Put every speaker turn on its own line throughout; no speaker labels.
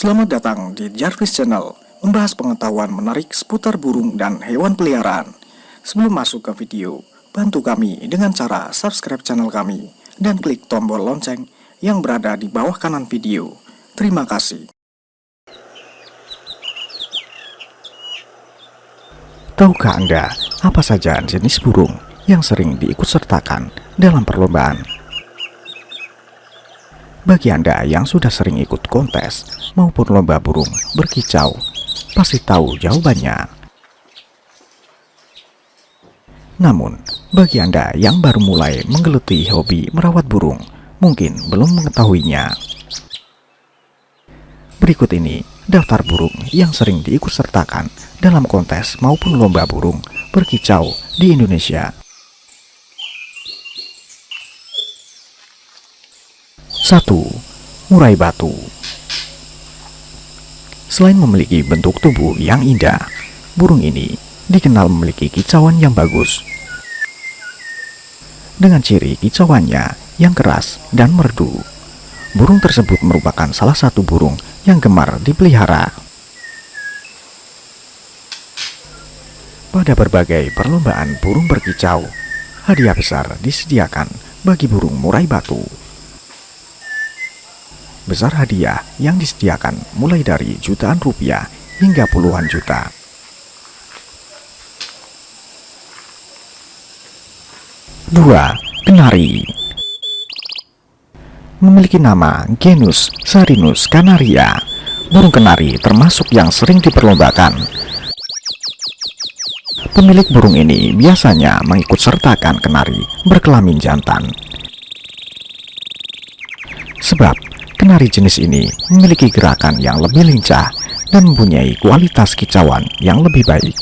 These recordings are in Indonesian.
Selamat datang di Jarvis Channel, membahas pengetahuan menarik seputar burung dan hewan peliharaan. Sebelum masuk ke video, bantu kami dengan cara subscribe channel kami dan klik tombol lonceng yang berada di bawah kanan video. Terima kasih. Tahukah Anda apa saja jenis burung yang sering diikutsertakan dalam perlombaan bagi Anda yang sudah sering ikut kontes maupun lomba burung berkicau, pasti tahu jawabannya. Namun, bagi Anda yang baru mulai menggeluti hobi merawat burung, mungkin belum mengetahuinya. Berikut ini daftar burung yang sering diikutsertakan dalam kontes maupun lomba burung berkicau di Indonesia 1. Murai batu Selain memiliki bentuk tubuh yang indah, burung ini dikenal memiliki kicauan yang bagus. Dengan ciri kicauannya yang keras dan merdu, burung tersebut merupakan salah satu burung yang gemar dipelihara. Pada berbagai perlombaan burung berkicau, hadiah besar disediakan bagi burung murai batu besar hadiah yang disediakan mulai dari jutaan rupiah hingga puluhan juta. Dua, kenari Memiliki nama genus Sarinus canaria, burung kenari termasuk yang sering diperlombakan. Pemilik burung ini biasanya mengikut sertakan kenari berkelamin jantan. Sebab Kenari jenis ini memiliki gerakan yang lebih lincah dan mempunyai kualitas kicauan yang lebih baik.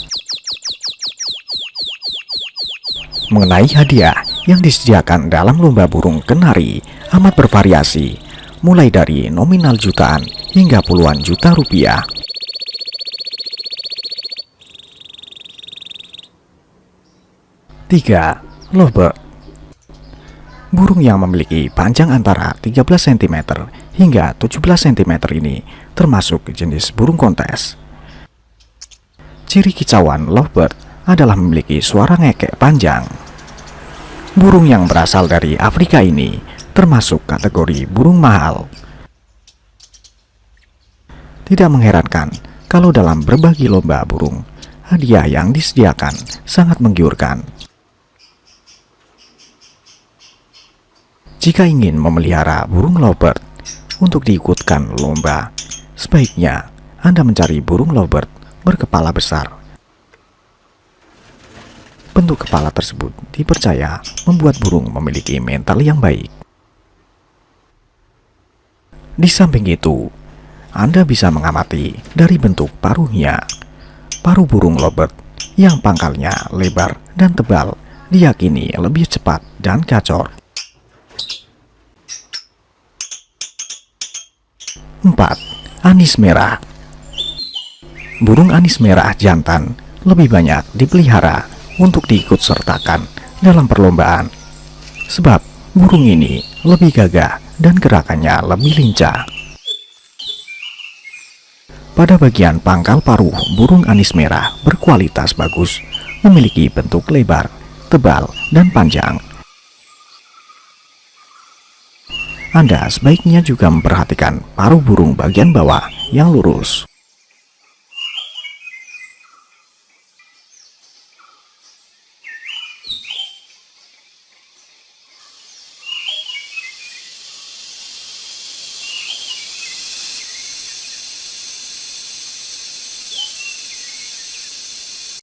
Mengenai hadiah yang disediakan dalam lomba burung kenari amat bervariasi, mulai dari nominal jutaan hingga puluhan juta rupiah. Tiga, Lovebird Burung yang memiliki panjang antara 13 cm hingga 17 cm ini termasuk jenis burung kontes. Ciri kicauan lovebird adalah memiliki suara ngekek panjang. Burung yang berasal dari Afrika ini termasuk kategori burung mahal. Tidak mengherankan kalau dalam berbagi lomba burung, hadiah yang disediakan sangat menggiurkan. Jika ingin memelihara burung lovebird untuk diikutkan lomba, sebaiknya Anda mencari burung lovebird berkepala besar. Bentuk kepala tersebut dipercaya membuat burung memiliki mental yang baik. Di samping itu, Anda bisa mengamati dari bentuk paruhnya. Paruh burung lovebird yang pangkalnya lebar dan tebal diyakini lebih cepat dan gacor 4. Anis merah Burung anis merah jantan lebih banyak dipelihara untuk diikut sertakan dalam perlombaan sebab burung ini lebih gagah dan gerakannya lebih lincah. Pada bagian pangkal paruh, burung anis merah berkualitas bagus, memiliki bentuk lebar, tebal, dan panjang anda sebaiknya juga memperhatikan paruh burung bagian bawah yang lurus.